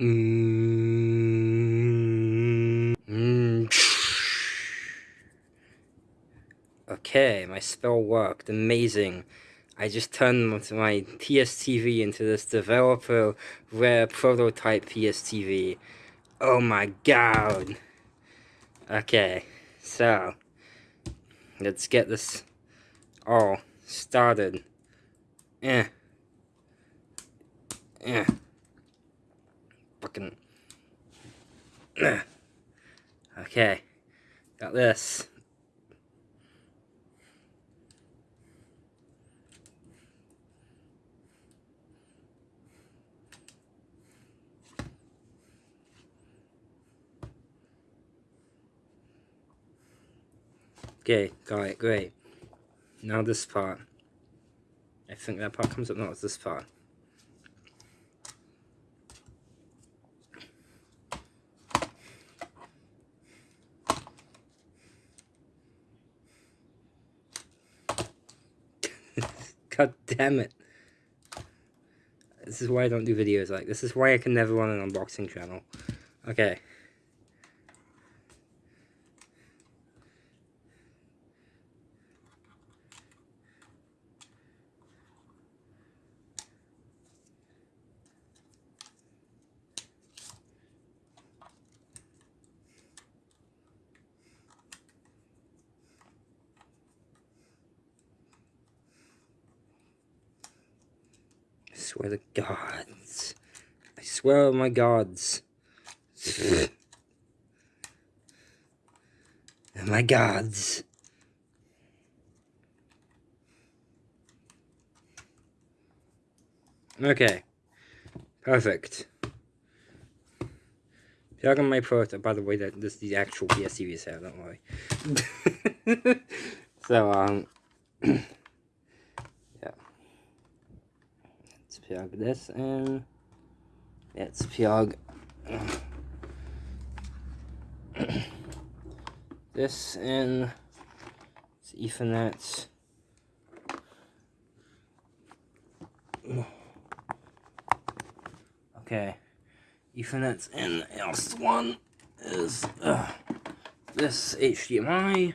Mm -hmm. Okay, my spell worked. Amazing. I just turned my PSTV into this developer rare prototype PSTV. Oh my god. Okay, so let's get this all started. Eh. Eh. Fucking. Okay, got this. Okay, got it, great. Now this part. I think that part comes up, no, it's this part. God damn it. This is why I don't do videos like this. is why I can never run an unboxing channel. Okay. Swear to gods. I swear on my gods. and my gods. Okay. Perfect. Plug on my port. By the way, that this is the actual PSTV here, don't worry. so, um... plug this in. Let's plug this in. It's Ethernet. Okay, Ethernet's in. Else one is uh, this HDMI.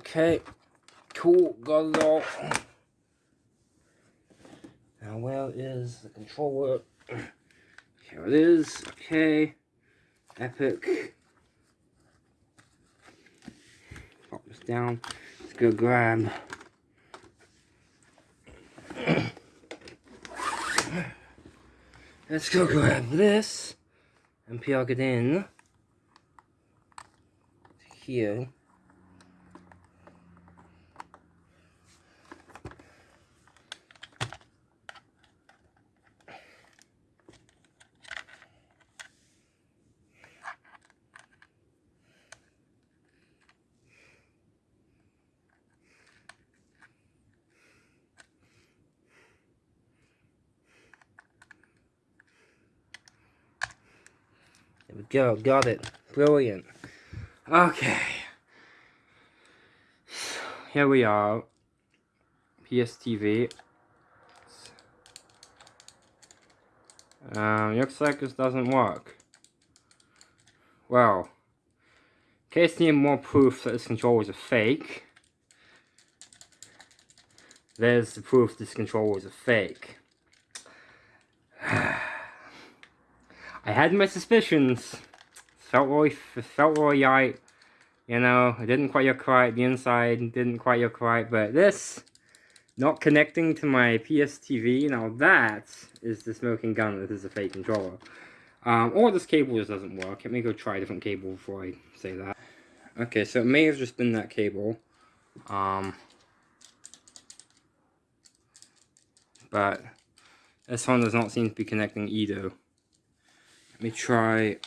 Okay, cool, got it. Now where is the controller? Here it is, okay. Epic. Pop this down. Let's go grab Let's go grab this and plug it in here. There we go, got it. Brilliant. Okay. Here we are. PSTV. Um, looks like this doesn't work. Well, case need more proof that this controller is a fake, there's the proof this controller is a fake. I had my suspicions. Felt really, felt really right. You know, it didn't quite look right. The inside didn't quite look right. But this, not connecting to my PSTV, now that is the smoking gun. This is a fake controller. Um, or this cable just doesn't work. Let me go try a different cable before I say that. Okay, so it may have just been that cable. Um, but this one does not seem to be connecting either. Let me try.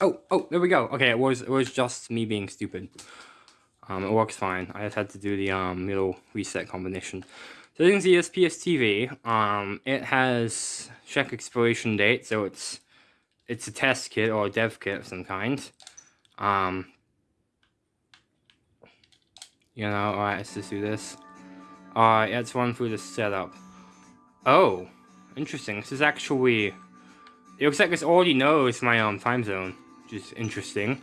Oh, oh, there we go. Okay, it was it was just me being stupid. Um, it works fine. I just had to do the um, little reset combination. So you can see this PSTV. Um, it has check expiration date, so it's it's a test kit or a dev kit of some kind. Um, you know, alright, let's just do this. Alright, let's run through the setup. Oh, interesting. This is actually... It looks like this already knows my um, time zone, which is interesting.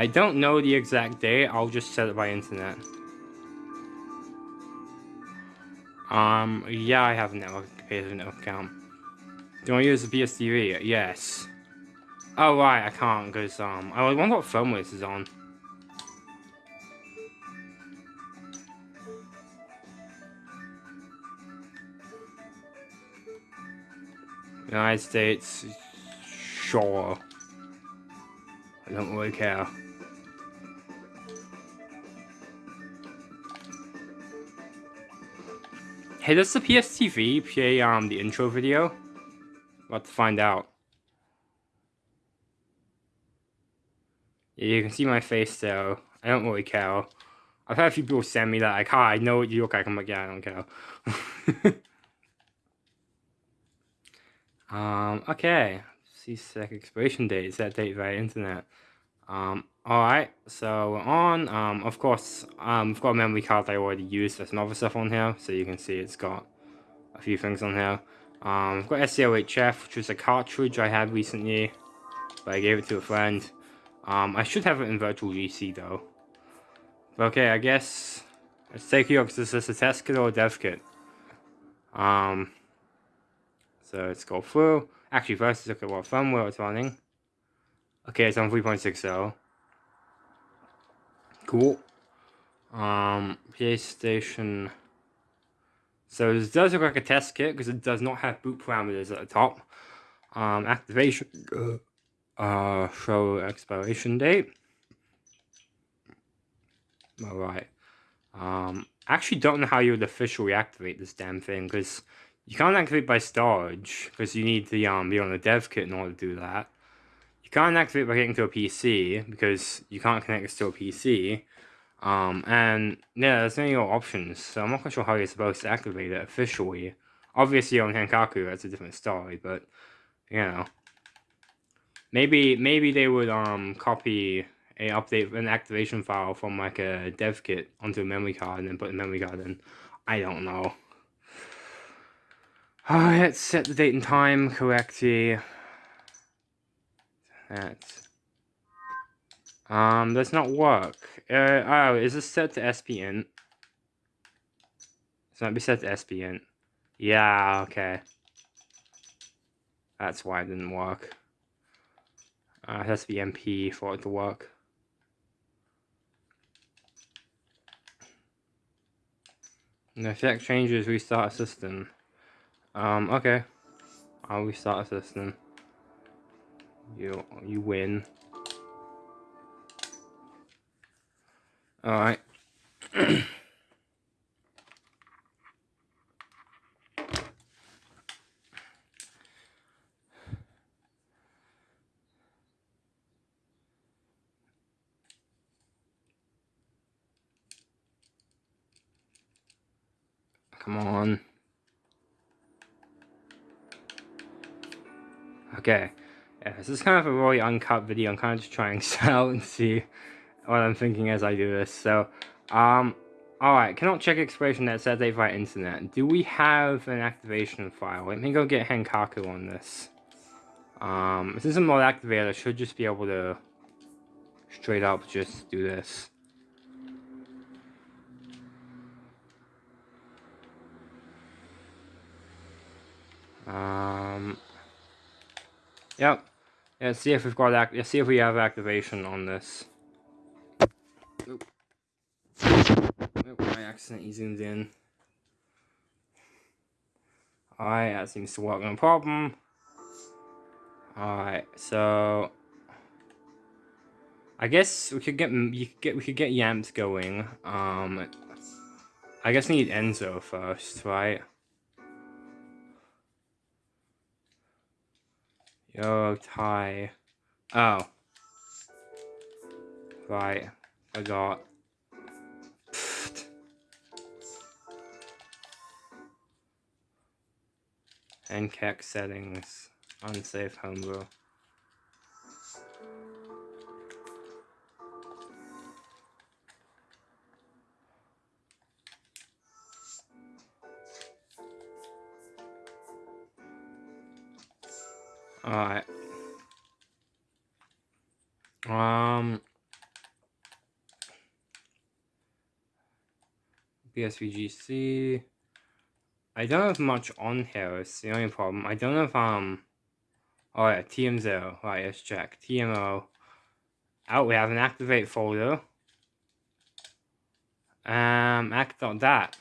I don't know the exact date, I'll just set it by internet. Um, yeah, I have a network, a network account. Do I use the PSTV? Yes. Oh, right, I can't, because, um, I wonder what phone this is on. United States, sure. I don't really care. Hey, does the PSTV play um, the intro video? About to find out. Yeah, you can see my face though. I don't really care. I've had a few people send me that like, hi, I know what you look like. I'm like, yeah, I don't care. um, okay. See sec expiration date. Is that date via internet. Um, alright, so we're on. Um, of course, um, I've got a memory card I already used. There's some other stuff on here, so you can see it's got a few things on here. Um, I've got SCLHF, which was a cartridge I had recently, but I gave it to a friend. Um, I should have it in Virtual GC though. But okay, I guess let's take a look. Is this a test kit or a dev kit? Um, so let's go through. Actually, first let's look at what firmware it's running. Okay, it's on 3.60. Cool. Um, PlayStation. So this does look like a test kit because it does not have boot parameters at the top. Um, activation. Uh, show expiration date. Alright. Um, I actually don't know how you would officially activate this damn thing because you can't activate by storage because you need to um, be on the dev kit in order to do that. You can't activate by getting to a PC because you can't connect this to a PC. Um, and yeah, there's no options, so I'm not quite sure how you're supposed to activate it officially. Obviously on Henkaku, that's a different story, but, you know. Maybe, maybe they would, um, copy a update, an activation file from, like, a dev kit onto a memory card and then put the memory card in. I don't know. Alright, set the date and time correctly. That. Um, does not work. Uh, oh, is this set to SPN? It's not be set to SPN. Yeah, okay. That's why it didn't work. Uh, it has to be MP for it to work. And the effect changes, restart system. Um, okay. I'll restart system. You you win. All right. Come on. Okay. This is kind of a really uncut video. I'm kind of just trying this out and see what I'm thinking as I do this. So, um, alright, cannot check expiration that says they via internet. Do we have an activation file? Let me go get Henkaku on this. Um, this isn't mod activator, I should just be able to straight up just do this. Um, yep, Let's see if we've got act let's see if we have activation on this. Oop. Oop, I accidentally zoomed in. Alright, that seems to work no problem. Alright, so I guess we could get you could get we could get Yamps going. Um I guess we need Enso first, right? Oh, Yo, tie. Oh. Right. I got. Pfft. NCAC settings. Unsafe homebrew. Alright. Um. BSVGC. I don't have much on here, it's the only problem. I don't have, um... Oh yeah, TM0. Right, let's check. TMO. Out, oh, we have an activate folder. Um, act.dat.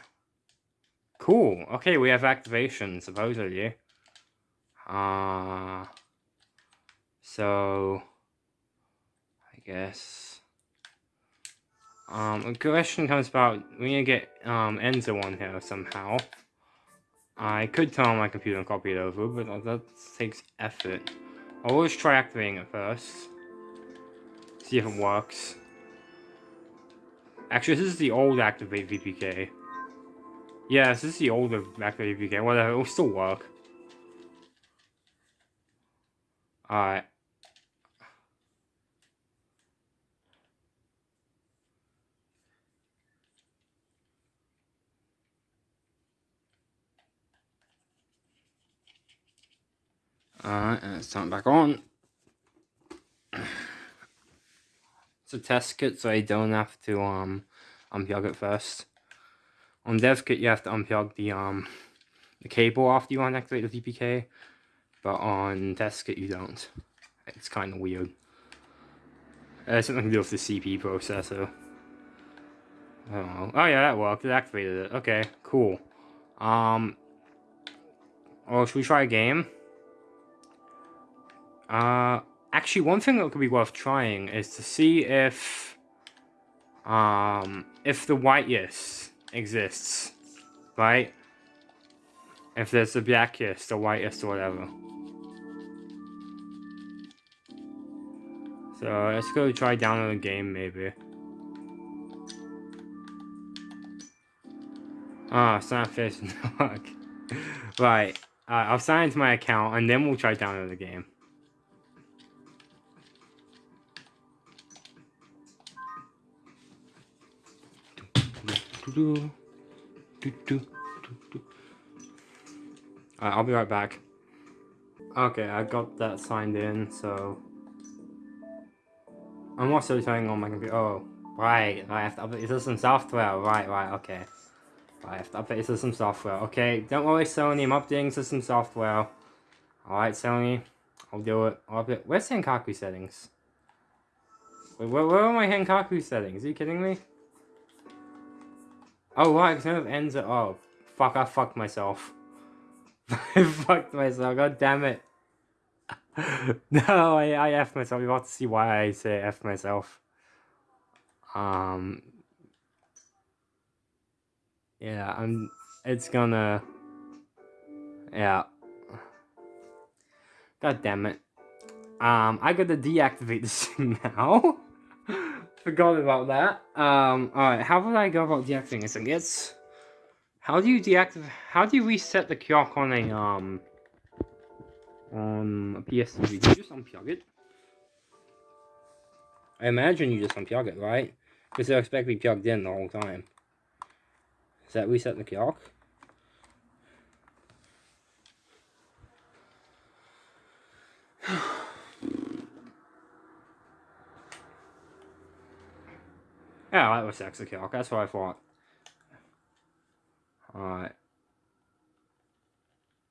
Cool. Okay, we have activation, supposedly. Uh, so, I guess. Um, a question comes about, we need to get um, Enso on here somehow. I could turn on my computer and copy it over, but that takes effort. I'll always try activating it first. See if it works. Actually, this is the old Activate VPK. Yes, this is the older Activate VPK. Whatever, it will still work. Alright. Alright, and it's turned back on. It's a test kit, so I don't have to um unplug it first. On dev kit, you have to unplug the um the cable after you activate the VPK. But on test you don't. It's kind of weird. Has something to do with the CP processor. Oh, oh yeah, that worked. It activated it. Okay, cool. Um, oh, should we try a game? Uh, actually, one thing that could be worth trying is to see if, um, if the white yes exists, right? If there's the blackest, the white yes, or whatever. So let's go try download the game maybe. Ah, oh, sign up Facebook. right. Uh, I'll sign into my account and then we'll try download the game. Right, I'll be right back. Okay, I got that signed in, so I'm also turning on my computer. Oh, right. I have to update the system software. Right, right, okay. I have to update system software. Okay, don't worry, Sony. I'm updating system software. Alright, Sony. I'll do it. I'll update. Where's Henkaku settings? Wait, where, where are my Henkaku settings? Are you kidding me? Oh, right, because none of ends at all. Fuck, I fucked myself. I fucked myself. God damn it. no, I, I F myself. You have to see why I say F myself. Um, yeah, I'm, it's gonna, yeah. God damn it. Um, I gotta deactivate this thing now. Forgot about that. Um, alright, how would I go about deactivating this thing? It's, how do you deactivate, how do you reset the clock on a, um, on a PS3, do you just unplug it? I imagine you just unplug it, right? Because they'll expect to be plugged in the whole time. Does that reset the clock? yeah, that was sex the clock. That's what I thought. Alright.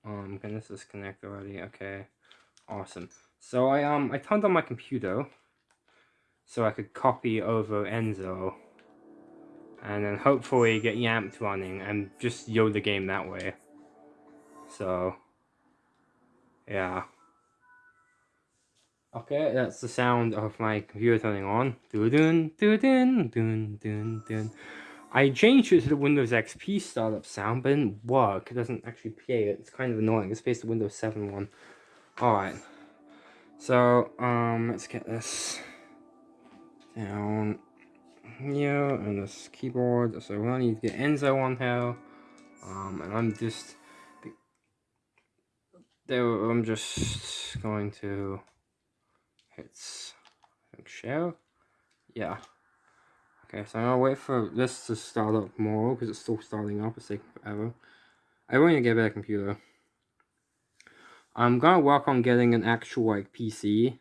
Um, can this disconnect already? Okay, awesome. So I um I turned on my computer so I could copy over Enso and then hopefully get Yamped running and just yo the game that way. So yeah. Okay, that's the sound of my computer turning on. Doo doo doo doo doo doo doo. I changed it to the Windows XP startup sound, but it didn't work. It doesn't actually play it. It's kind of annoying. It's based on Windows 7 one. Alright. So, um, let's get this down here and this keyboard. So we need to get Enso on here. Um, and I'm just, there, I'm just going to hit, share. Yeah. Okay, so I'm gonna wait for this to start up more because it's still starting up. It's taking forever. I want to get a better computer. I'm gonna work on getting an actual like PC.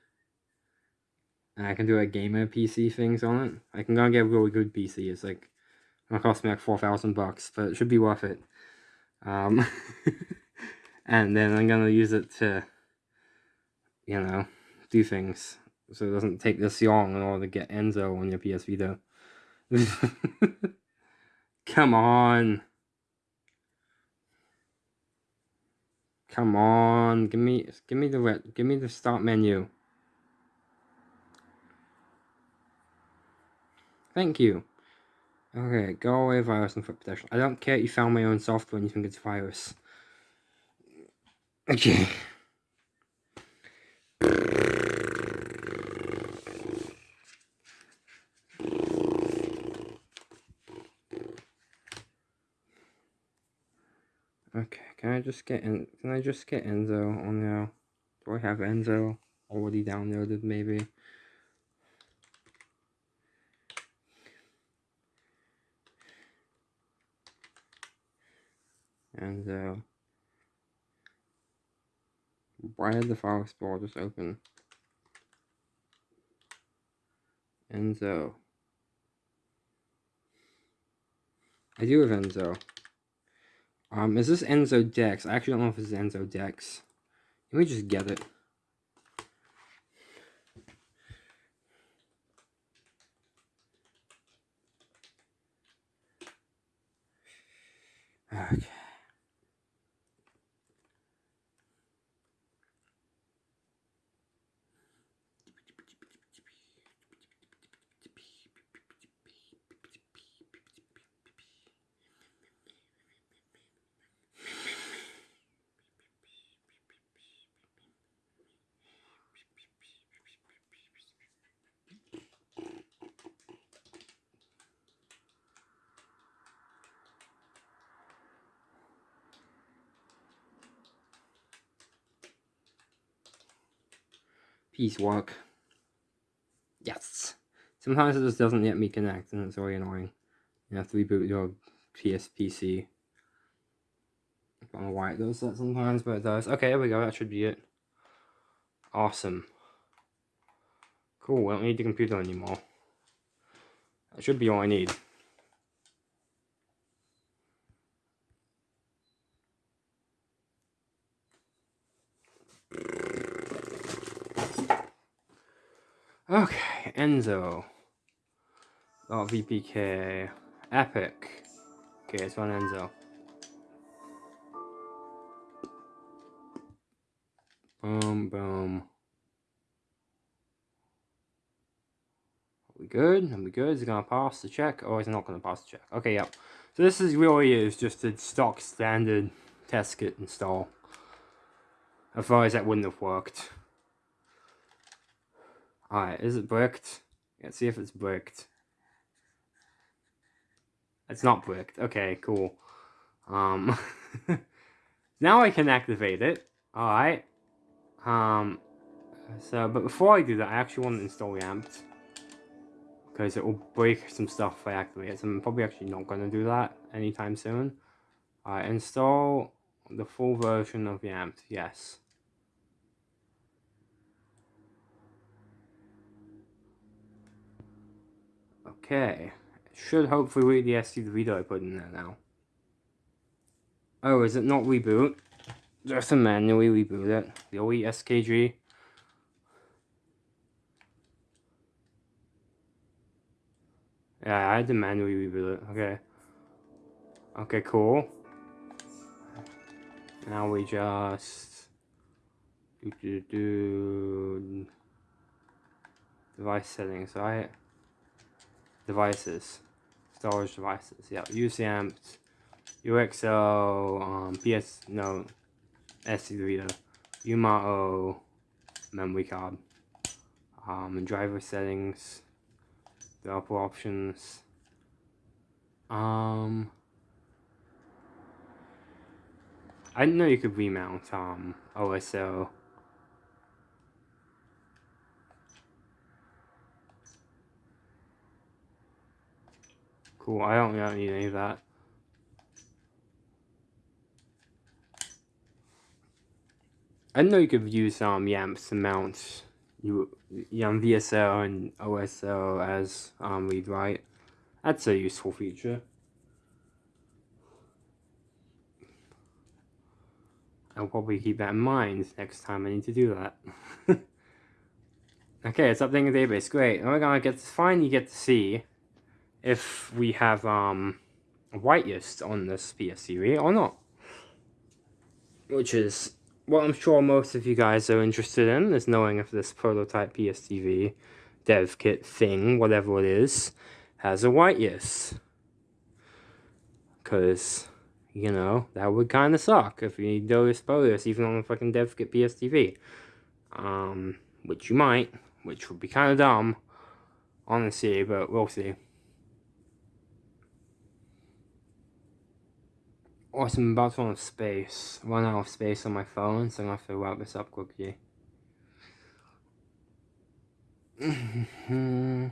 And I can do like gamer PC things on it. I can go and get a really good PC. It's like gonna cost me like four thousand bucks, but it should be worth it. Um, and then I'm gonna use it to, you know, do things so it doesn't take this long in order to get Enso on your PS Vita. Come on. Come on. Give me give me the give me the start menu. Thank you. Okay, go away virus and foot protection. I don't care if you found my own software and you think it's virus. Okay. Okay, can I just get in? Can I just get Enso on now? Do I have Enso already downloaded? Maybe. Enso. Why did the file explorer just open? Enso. I do have Enso. Um, is this Enso Dex? I actually don't know if is Enso Dex. Let me just get it. Okay. Piecework. Yes. Sometimes it just doesn't let me connect and it's really annoying. You have to reboot your PSPC. I don't know why it does that sometimes, but it does. Okay, there we go. That should be it. Awesome. Cool, I don't need the computer anymore. That should be all I need. Okay, Enso. Oh, VPK. Epic. Okay, it's on Enso. Boom, boom. Are we good? Are we good? Is it going to pass the check? Oh, is it not going to pass the check? Okay, yep. So this is really is just a stock standard test kit install. Otherwise that wouldn't have worked. Alright, is it bricked? Let's see if it's bricked. It's not bricked. Okay, cool. Um, now I can activate it. Alright. Um, so, but before I do that, I actually want to install Yamped. Because it will break some stuff if I activate it. So I'm probably actually not going to do that anytime soon. Alright, install the full version of Yamped. Yes. Okay. Should hopefully read the SD2Vita I put in there now. Oh, is it not reboot? Just to manually reboot it. The OE SKG. Yeah, I had to manually reboot it. Okay. Okay, cool. Now we just do do do device settings, right? Devices, storage devices. Yeah, UCM, UXO, um, PS, no, SD reader, UMAO, memory card. Um, driver settings, developer options. Um, I didn't know you could remount um, OSO. Cool, I don't, I don't need any of that. I know you could use um, YAMPs to mount you, um, VSO and OSL as um, read write. That's a useful feature. I'll probably keep that in mind next time I need to do that. okay, it's updating the database. Great. And we're gonna get to finally get to see if we have um whitelist on this PSTV or not. Which is what I'm sure most of you guys are interested in, is knowing if this prototype PSTV dev kit thing, whatever it is, has a whitelist. Because you know, that would kind of suck if you do spoilers even on the fucking dev kit PSTV. Um, which you might, which would be kind of dumb, honestly, but we'll see. I'm about to run out of space. Run out of space on my phone, so I'm gonna have to wrap this up quickly.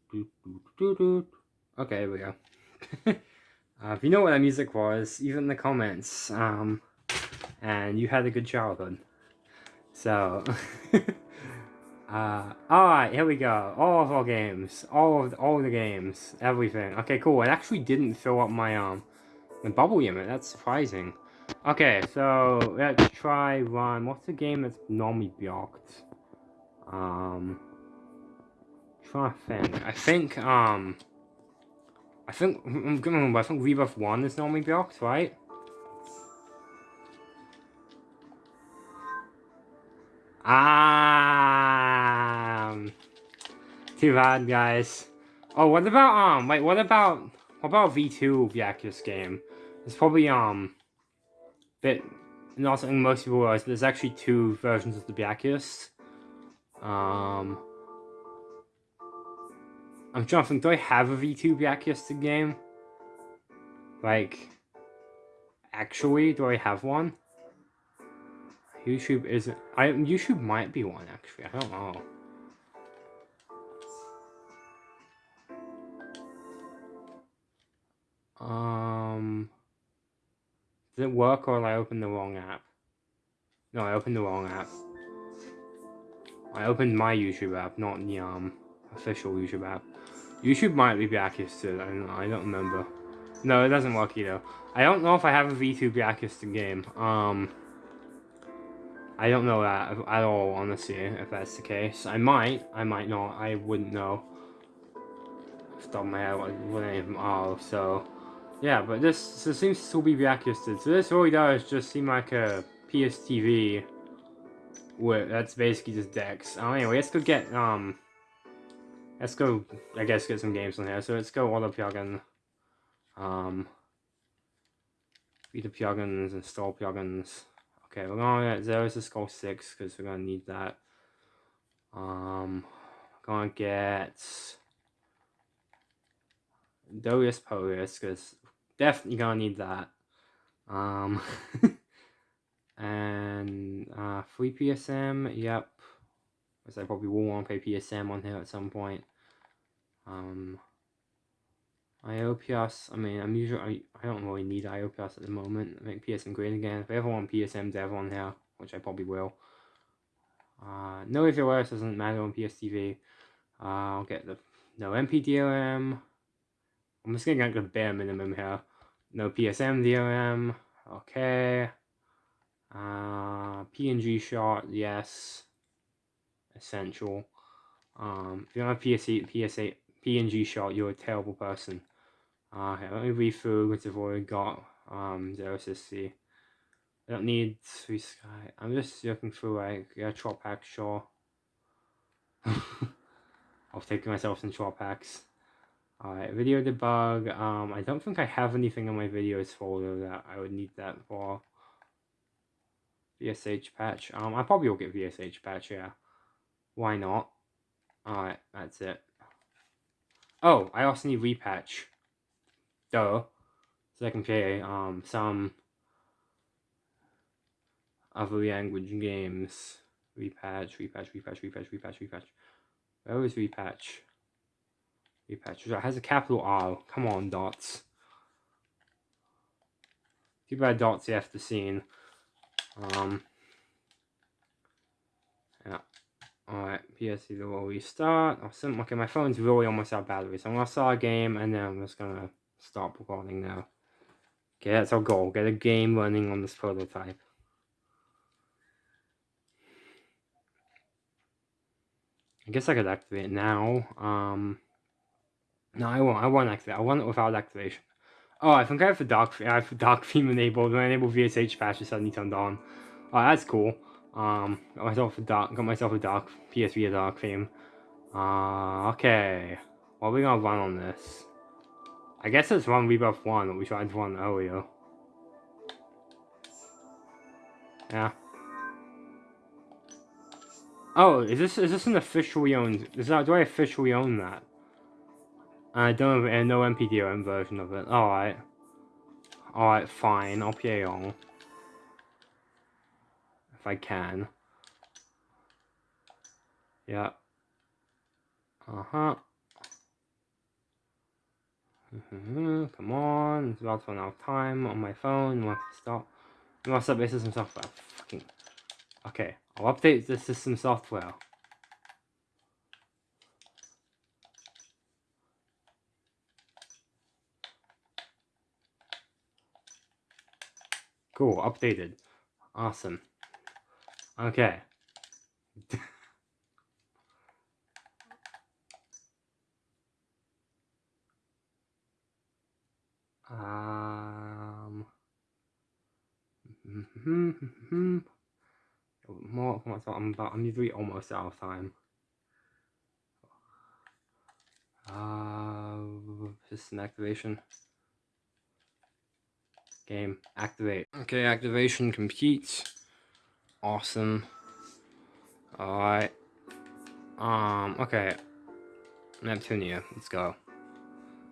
Okay, here we go. uh, if you know what that music was, even in the comments. Um, and you had a good childhood. So, uh, alright, here we go. All of our games. All of, all of the games. Everything. Okay, cool. It actually didn't fill up my, um, my bubble unit. That's surprising. Okay, so let's try run. What's the game that's normally blocked? Um, to think. I think, um, I think, I'm gonna remember, I think Rebirth 1 is normally blocked, right? Um, too bad, guys. Oh, what about, um, wait, what about, what about V2 Byakuya game? It's probably, um, bit, not something most people realize, but there's actually two versions of the Byakuya. Um, I'm to do I have a V2 Byakuya game? Like, actually, do I have one? YouTube isn't... I YouTube might be one, actually. I don't know. Um... Does it work or did I open the wrong app? No, I opened the wrong app. I opened my YouTube app, not the um official YouTube app. YouTube might be Blacklisted, I don't know, I don't remember. No, it doesn't work either. I don't know if I have a V2 Blacklisted game. Um, I don't know that at all, honestly, if that's the case. I might, I might not, I wouldn't know. Stop my head, what any of them are, so... Yeah, but this, seems to be blacklisted. So this really does just seem like a PSTV. Where that's basically just decks. Oh, anyway, let's go get, um... Let's go, I guess, get some games on here. So let's go plugin. Um, the plugins, install plugins. Okay, we're gonna get 0syscall6 because we're gonna need that. Um, we're gonna get DolcePolce because definitely gonna need that. Um, and uh, free PSM, yep. Because I probably will want to PSM on here at some point. Um, IOPS, I mean, I'm usually, I, I don't really need IOPS at the moment. I make PSM great again. If I ever want PSM dev on here, which I probably will. Uh, no AVOS doesn't matter on PSTV. Uh, I'll get the NoNpDrm. I'm just gonna get the bare minimum here. No PSM DRM. Okay. Uh, PNG shot, yes. Essential. Um, if you don't have PSA, PSA, PNG shot, you're a terrible person. Uh, okay, let me read through what I've already got. Um, Zero C. I don't need three sky. I'm just looking through like yeah, chop pack, sure. I'll take myself some chop packs. Alright, video debug. Um, I don't think I have anything in my videos folder that I would need that for. VSH patch. Um, I probably will get VSH patch, yeah. Why not? Alright, that's it. Oh, I also need repatch. Duh. So I can play um, some other language games. Repatch, repatch, repatch, repatch, repatch, repatch. Where is repatch? Repatch. It has a capital R. Come on, dots. Too bad dots to scene. Um, yeah. Alright, PSC will restart. Awesome. Okay, my phone's really almost out of battery, so I'm gonna start a game and then I'm just gonna stop recording now. Okay, that's our goal. Get a game running on this prototype. I guess I could activate it now. Um, no, I won't. I won't activate. I want it without activation. Oh, I think I have the dark. I have the dark theme enabled. When I enable VSH patch, it suddenly turned on. Oh, that's cool. Um, got myself a dark. Got myself a dark PSV a dark theme. Uh, okay. What are we gonna run on this? I guess it's run Rebirth 1 that we tried to run earlier. Yeah. Oh, is this is this an officially owned? Is that do I officially own that? I don't have NoNpDrm version of it. Alright. Alright, fine. I'll play on. If I can. Yeah. Uh-huh. Mm-hmm. Come on. It's about to run out of time on my phone. Wants to stop. What's up? This is some software. Fucking. Okay. I'll update the system software. Cool, updated. Awesome. Okay. um. More, I'm about, I'm usually almost out of time. Uh, system activation. Game, activate. Okay, activation complete. Awesome. Alright. Um, okay. Neptunia, let's go.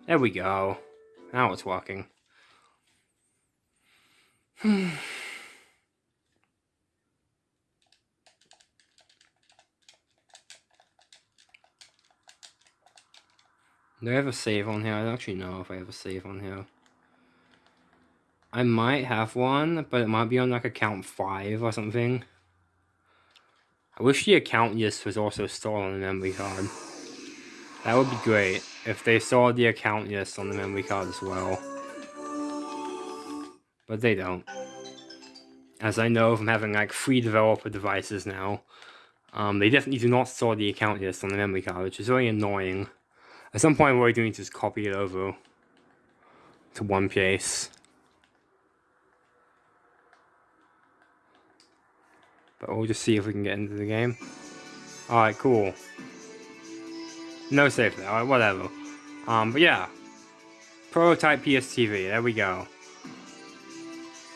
There we go. Now it's working. Do I have a save on here? I don't actually know if I have a save on here. I might have one, but it might be on like account 5 or something. I wish the account list was also stored on the memory card. That would be great if they saw the account list on the memory card as well. But they don't. As I know from having like three developer devices now, um, they definitely do not store the account list on the memory card, which is very annoying. At some point, what we're doing is just copy it over to one place. But we'll just see if we can get into the game. Alright, cool. No save there, alright, whatever. Um, but yeah. Prototype PSTV, there we go.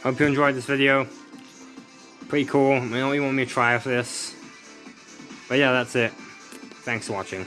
Hope you enjoyed this video. Pretty cool. I don't really want me to try for this. But yeah, that's it. Thanks for watching.